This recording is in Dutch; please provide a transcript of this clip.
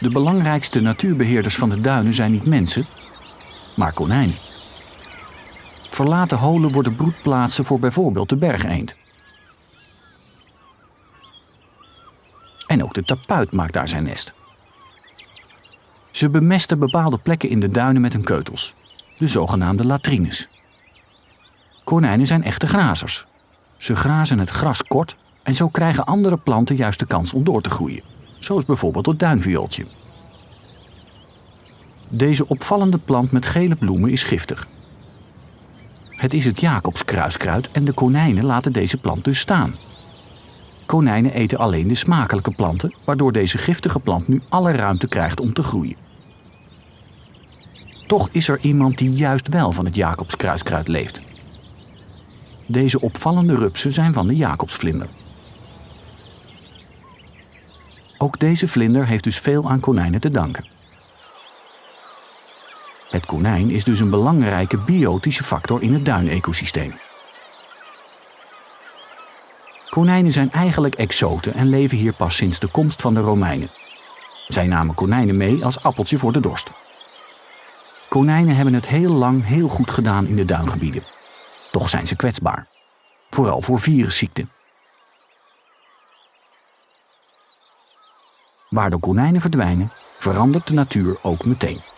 De belangrijkste natuurbeheerders van de duinen zijn niet mensen, maar konijnen. Verlaten holen worden broedplaatsen voor bijvoorbeeld de bergeend. En ook de tapuit maakt daar zijn nest. Ze bemesten bepaalde plekken in de duinen met hun keutels, de zogenaamde latrines. Konijnen zijn echte grazers. Ze grazen het gras kort en zo krijgen andere planten juist de kans om door te groeien, zoals bijvoorbeeld het duinviooltje. Deze opvallende plant met gele bloemen is giftig. Het is het Jacobskruiskruid en de konijnen laten deze plant dus staan. Konijnen eten alleen de smakelijke planten, waardoor deze giftige plant nu alle ruimte krijgt om te groeien. Toch is er iemand die juist wel van het Jacobskruiskruid leeft. Deze opvallende rupsen zijn van de Jacobsvlinder. Ook deze vlinder heeft dus veel aan konijnen te danken. Het konijn is dus een belangrijke biotische factor in het duinecosysteem. Konijnen zijn eigenlijk exoten en leven hier pas sinds de komst van de Romeinen. Zij namen konijnen mee als appeltje voor de dorst. Konijnen hebben het heel lang heel goed gedaan in de duingebieden. Toch zijn ze kwetsbaar. Vooral voor virusziekten. Waar de konijnen verdwijnen, verandert de natuur ook meteen.